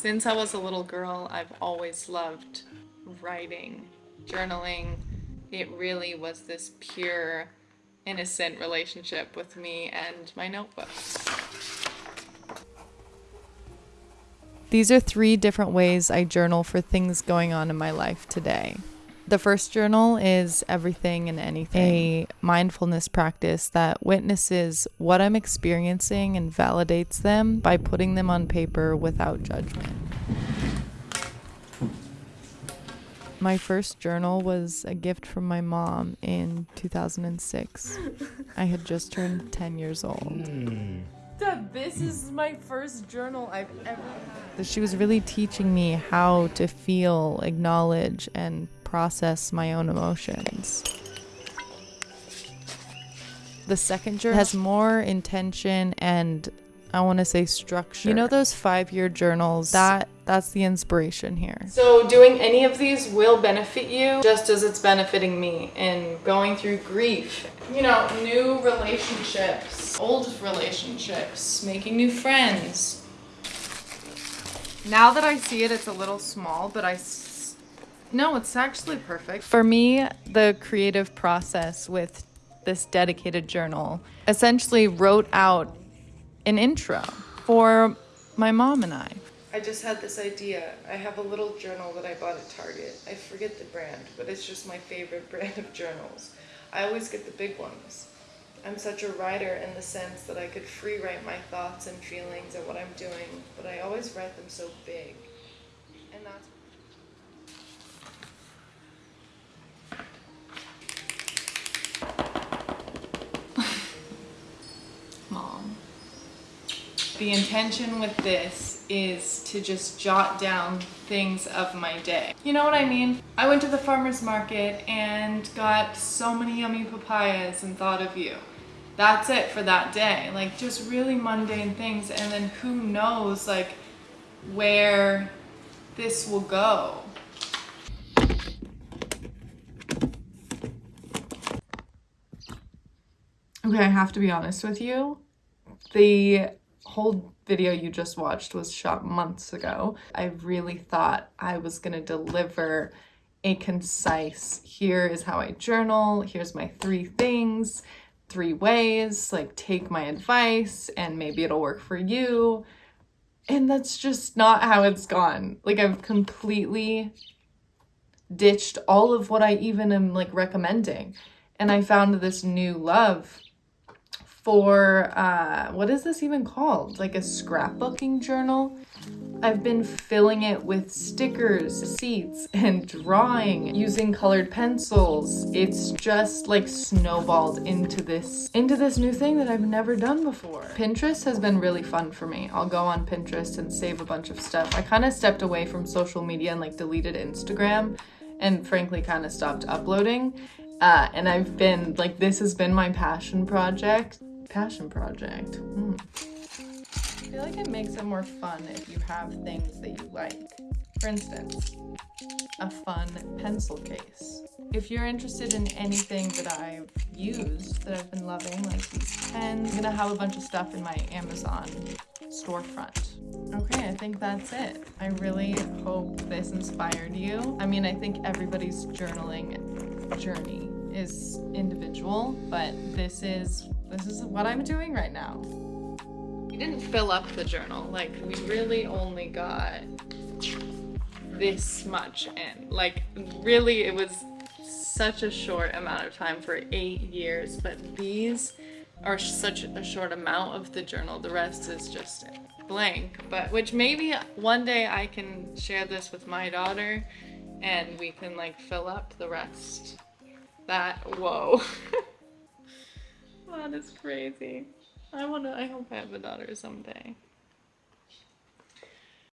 Since I was a little girl, I've always loved writing, journaling. It really was this pure, innocent relationship with me and my notebooks. These are three different ways I journal for things going on in my life today. The first journal is Everything and Anything, a mindfulness practice that witnesses what I'm experiencing and validates them by putting them on paper without judgment. My first journal was a gift from my mom in 2006. I had just turned 10 years old. Hmm. Dad, this is my first journal I've ever had. She was really teaching me how to feel, acknowledge, and process my own emotions. The second journal has more intention and I want to say structure. You know those 5-year journals? That that's the inspiration here. So doing any of these will benefit you just as it's benefiting me in going through grief. You know, new relationships, old relationships, making new friends. Now that I see it, it's a little small, but I no, it's actually perfect. For me, the creative process with this dedicated journal essentially wrote out an intro for my mom and I. I just had this idea. I have a little journal that I bought at Target. I forget the brand, but it's just my favorite brand of journals. I always get the big ones. I'm such a writer in the sense that I could free write my thoughts and feelings and what I'm doing, but I always write them so big. And that's The intention with this is to just jot down things of my day. You know what I mean? I went to the farmer's market and got so many yummy papayas and thought of you. That's it for that day. Like just really mundane things and then who knows like where this will go. Okay, I have to be honest with you. The whole video you just watched was shot months ago. I really thought I was gonna deliver a concise, here is how I journal, here's my three things, three ways, like take my advice and maybe it'll work for you. And that's just not how it's gone. Like I've completely ditched all of what I even am like recommending. And I found this new love for, uh, what is this even called? Like a scrapbooking journal? I've been filling it with stickers, seats, and drawing using colored pencils. It's just like snowballed into this into this new thing that I've never done before. Pinterest has been really fun for me. I'll go on Pinterest and save a bunch of stuff. I kind of stepped away from social media and like deleted Instagram and frankly kind of stopped uploading. Uh, and I've been like, this has been my passion project passion project. Hmm. I feel like it makes it more fun if you have things that you like. For instance, a fun pencil case. If you're interested in anything that I've used, that I've been loving, like these pens, I'm gonna have a bunch of stuff in my Amazon storefront. Okay, I think that's it. I really hope this inspired you. I mean, I think everybody's journaling journey is individual, but this is this is what I'm doing right now. We didn't fill up the journal, like we really only got this much in. Like really it was such a short amount of time for eight years, but these are such a short amount of the journal. The rest is just blank, but which maybe one day I can share this with my daughter and we can like fill up the rest. That, whoa. That is crazy. I wanna, I hope I have a daughter someday.